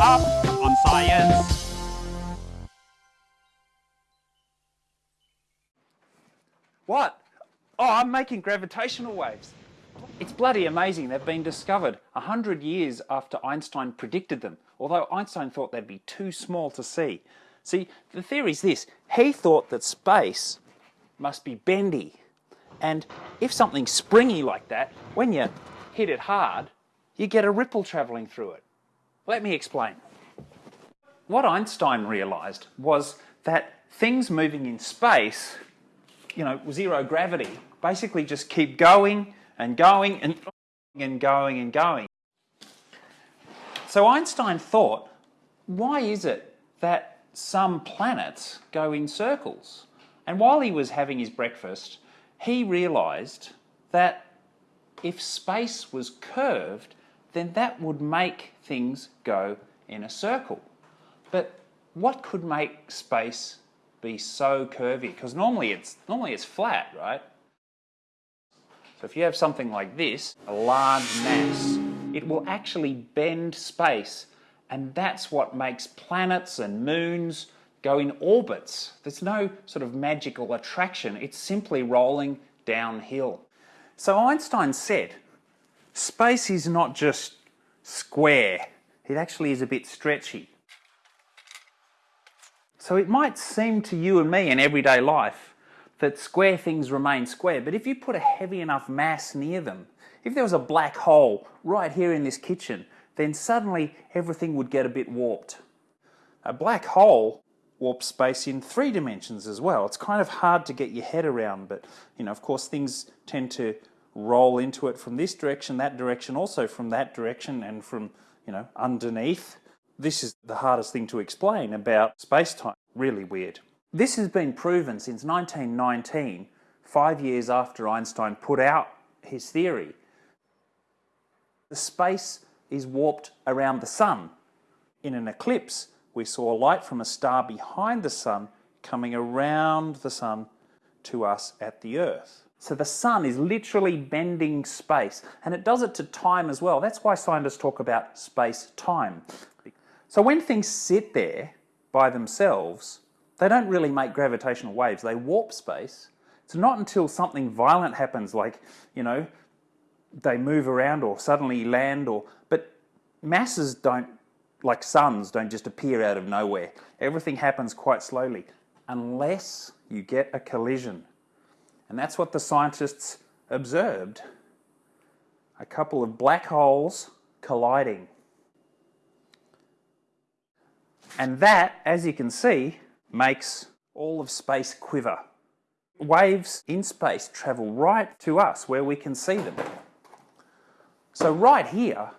up on science. What? Oh, I'm making gravitational waves. It's bloody amazing they've been discovered a hundred years after Einstein predicted them, although Einstein thought they'd be too small to see. See, the theory is this. He thought that space must be bendy. And if something's springy like that, when you hit it hard, you get a ripple travelling through it. Let me explain. What Einstein realised was that things moving in space, you know, zero gravity, basically just keep going and going and, and going and going. So Einstein thought, why is it that some planets go in circles? And while he was having his breakfast, he realised that if space was curved, then that would make things go in a circle. But what could make space be so curvy? Because normally it's, normally it's flat, right? So if you have something like this, a large mass, it will actually bend space and that's what makes planets and moons go in orbits. There's no sort of magical attraction, it's simply rolling downhill. So Einstein said, space is not just square, it actually is a bit stretchy. So it might seem to you and me in everyday life that square things remain square, but if you put a heavy enough mass near them, if there was a black hole right here in this kitchen, then suddenly everything would get a bit warped. A black hole warps space in three dimensions as well. It's kind of hard to get your head around, but you know, of course, things tend to roll into it from this direction, that direction, also from that direction, and from you know underneath. This is the hardest thing to explain about space-time. Really weird. This has been proven since 1919, five years after Einstein put out his theory. The space is warped around the sun. In an eclipse, we saw light from a star behind the sun coming around the sun to us at the earth. So the sun is literally bending space and it does it to time as well. That's why scientists talk about space-time. So when things sit there by themselves, they don't really make gravitational waves, they warp space. It's not until something violent happens, like, you know, they move around or suddenly land or, but masses don't, like suns, don't just appear out of nowhere. Everything happens quite slowly, unless you get a collision. And that's what the scientists observed. A couple of black holes colliding. And that, as you can see, makes all of space quiver. Waves in space travel right to us where we can see them. So right here,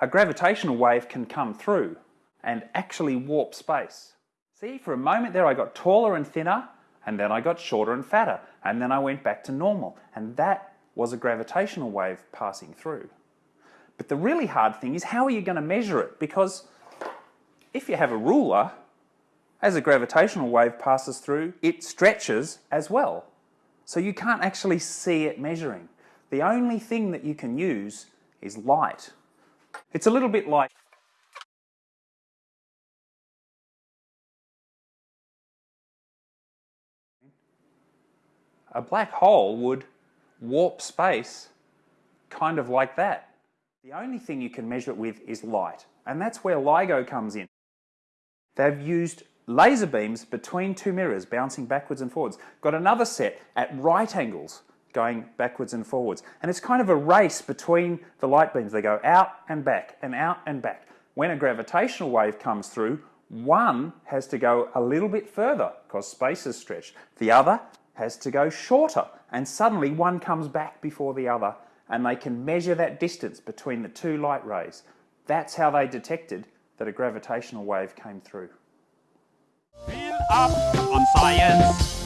a gravitational wave can come through and actually warp space. See, for a moment there I got taller and thinner, and then I got shorter and fatter, and then I went back to normal, and that was a gravitational wave passing through. But the really hard thing is how are you going to measure it? Because if you have a ruler, as a gravitational wave passes through, it stretches as well. So you can't actually see it measuring. The only thing that you can use is light. It's a little bit like a black hole would warp space kind of like that. The only thing you can measure it with is light, and that's where LIGO comes in. They've used laser beams between two mirrors bouncing backwards and forwards. Got another set at right angles going backwards and forwards. And it's kind of a race between the light beams. They go out and back and out and back. When a gravitational wave comes through, one has to go a little bit further because space is stretched. The other has to go shorter and suddenly one comes back before the other and they can measure that distance between the two light rays. That's how they detected that a gravitational wave came through up on science.